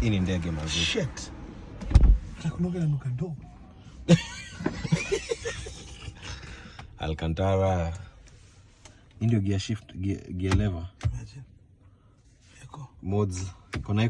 hii ni ndege mazuri Shit. Nakunoga na nuka ndo. Alcantara hii ndio gear shift gear, gear lever Imagine. Mods iko na